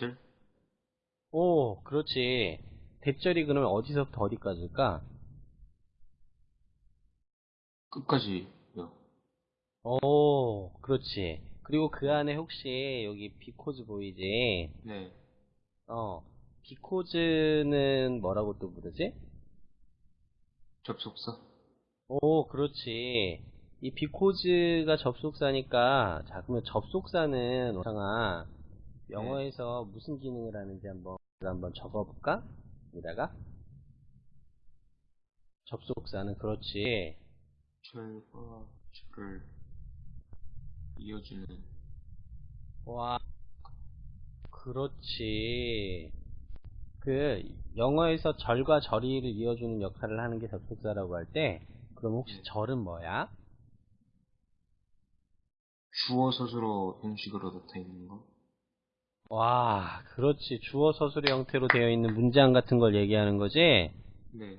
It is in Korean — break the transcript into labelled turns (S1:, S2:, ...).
S1: 대절?
S2: 오, 그렇지. 대절이 그러면 어디서부터 어디까지일까?
S1: 끝까지요.
S2: 오, 그렇지. 그리고 그 안에 혹시 여기 비코즈 보이지?
S1: 네.
S2: 어, 비코즈는 뭐라고 또 부르지?
S1: 접속사?
S2: 오, 그렇지. 이 비코즈가 접속사니까, 자, 그러면 접속사는, 오상아, 영어에서 무슨 기능을 하는지 한번, 한번 적어볼까? 여기다가. 접속사는, 그렇지.
S1: 철과 철을 이어주는
S2: 와, 그렇지. 그, 영어에서 절과 절이를 이어주는 역할을 하는 게 접속사라고 할 때, 그럼 혹시
S1: 네.
S2: 절은 뭐야?
S1: 주어 서술어 형식으로 나타있는 거?
S2: 와, 그렇지. 주어 서술의 형태로 되어 있는 문장 같은 걸 얘기하는 거지?
S1: 네.